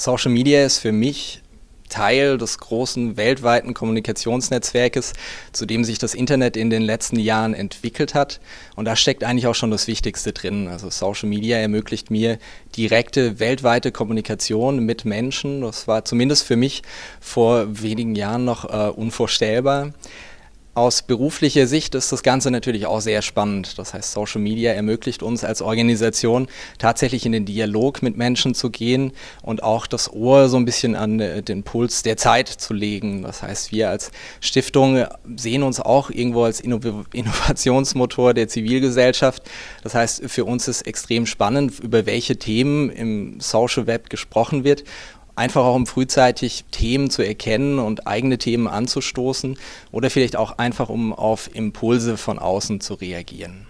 Social Media ist für mich Teil des großen weltweiten Kommunikationsnetzwerkes, zu dem sich das Internet in den letzten Jahren entwickelt hat. Und da steckt eigentlich auch schon das Wichtigste drin. Also Social Media ermöglicht mir direkte weltweite Kommunikation mit Menschen. Das war zumindest für mich vor wenigen Jahren noch äh, unvorstellbar. Aus beruflicher Sicht ist das Ganze natürlich auch sehr spannend. Das heißt, Social Media ermöglicht uns als Organisation tatsächlich in den Dialog mit Menschen zu gehen und auch das Ohr so ein bisschen an äh, den Puls der Zeit zu legen. Das heißt, wir als Stiftung sehen uns auch irgendwo als Innovationsmotor der Zivilgesellschaft. Das heißt, für uns ist extrem spannend, über welche Themen im Social Web gesprochen wird einfach auch um frühzeitig Themen zu erkennen und eigene Themen anzustoßen oder vielleicht auch einfach um auf Impulse von außen zu reagieren.